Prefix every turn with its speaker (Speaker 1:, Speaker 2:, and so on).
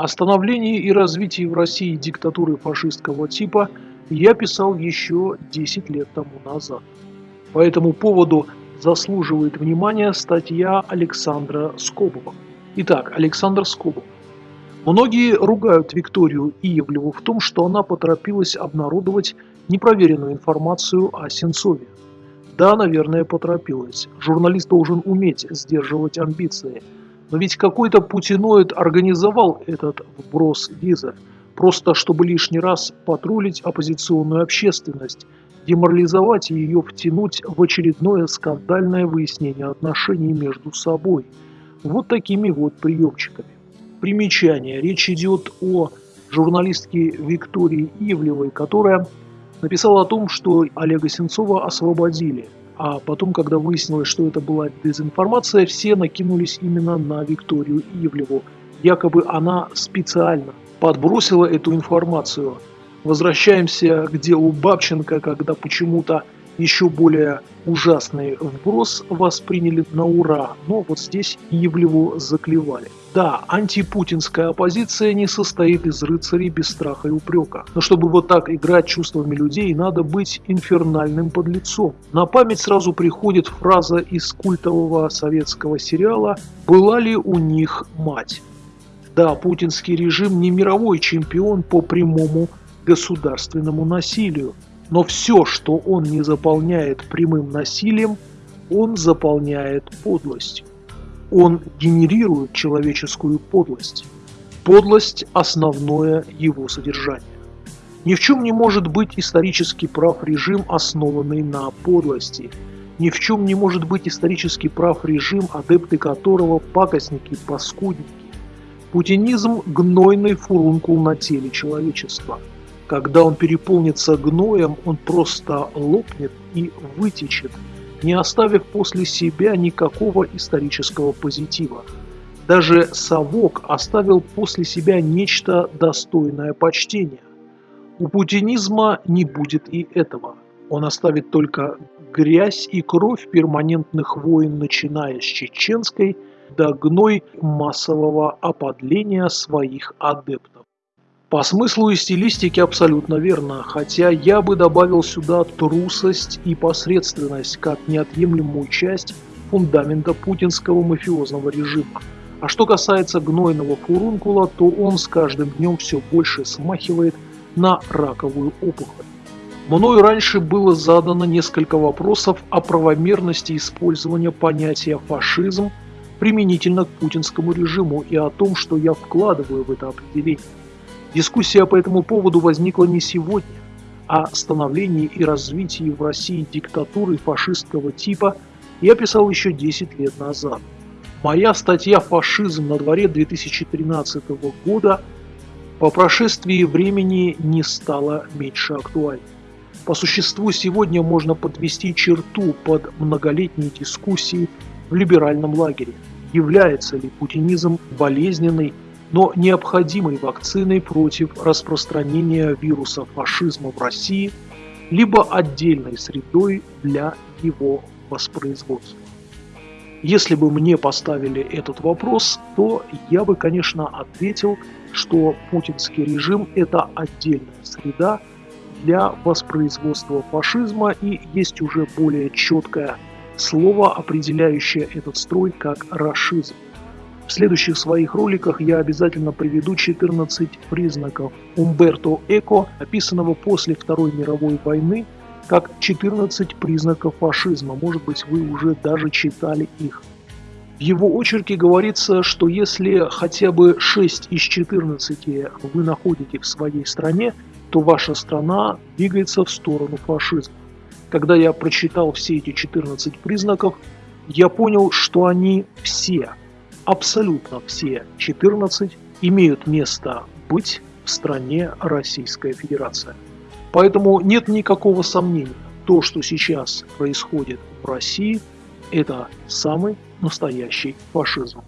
Speaker 1: О становлении и развитии в России диктатуры фашистского типа я писал еще 10 лет тому назад. По этому поводу заслуживает внимания статья Александра Скобова. Итак, Александр Скобов. Многие ругают Викторию Иевлеву в том, что она поторопилась обнародовать непроверенную информацию о Сенцове. Да, наверное, поторопилась. Журналист должен уметь сдерживать амбиции. Но ведь какой-то путиноид организовал этот вброс визы, просто чтобы лишний раз патрулить оппозиционную общественность, деморализовать и ее втянуть в очередное скандальное выяснение отношений между собой. Вот такими вот приемчиками. Примечание. Речь идет о журналистке Виктории Ивлевой, которая написала о том, что Олега Сенцова освободили. А потом, когда выяснилось, что это была дезинформация, все накинулись именно на Викторию Ивлеву. Якобы она специально подбросила эту информацию. Возвращаемся к делу Бабченко, когда почему-то еще более ужасный вброс восприняли на ура, но вот здесь Ивлеву заклевали. Да, антипутинская оппозиция не состоит из рыцарей без страха и упрека. Но чтобы вот так играть чувствами людей, надо быть инфернальным подлецом. На память сразу приходит фраза из культового советского сериала «Была ли у них мать?». Да, путинский режим не мировой чемпион по прямому государственному насилию, но все, что он не заполняет прямым насилием, он заполняет подлостью. Он генерирует человеческую подлость. Подлость – основное его содержание. Ни в чем не может быть исторически прав режим, основанный на подлости. Ни в чем не может быть исторически прав режим, адепты которого – пакостники, паскудники. Путинизм – гнойный фурункул на теле человечества – когда он переполнится гноем, он просто лопнет и вытечет, не оставив после себя никакого исторического позитива. Даже совок оставил после себя нечто достойное почтения. У путинизма не будет и этого. Он оставит только грязь и кровь перманентных войн, начиная с чеченской до гной массового оподления своих адептов. По смыслу и стилистике абсолютно верно, хотя я бы добавил сюда трусость и посредственность как неотъемлемую часть фундамента путинского мафиозного режима. А что касается гнойного фурункула, то он с каждым днем все больше смахивает на раковую опухоль. Мною раньше было задано несколько вопросов о правомерности использования понятия «фашизм» применительно к путинскому режиму и о том, что я вкладываю в это определение. Дискуссия по этому поводу возникла не сегодня, а становлении и развитии в России диктатуры фашистского типа я писал еще 10 лет назад. Моя статья «Фашизм на дворе 2013 года» по прошествии времени не стала меньше актуальной. По существу сегодня можно подвести черту под многолетней дискуссией в либеральном лагере. Является ли путинизм болезненной но необходимой вакциной против распространения вируса фашизма в России, либо отдельной средой для его воспроизводства. Если бы мне поставили этот вопрос, то я бы, конечно, ответил, что путинский режим – это отдельная среда для воспроизводства фашизма и есть уже более четкое слово, определяющее этот строй как «рашизм». В следующих своих роликах я обязательно приведу 14 признаков Умберто Эко, описанного после Второй мировой войны, как 14 признаков фашизма. Может быть, вы уже даже читали их. В его очерке говорится, что если хотя бы 6 из 14 вы находите в своей стране, то ваша страна двигается в сторону фашизма. Когда я прочитал все эти 14 признаков, я понял, что они все абсолютно все 14 имеют место быть в стране Российская Федерация. Поэтому нет никакого сомнения, то, что сейчас происходит в России, это самый настоящий фашизм.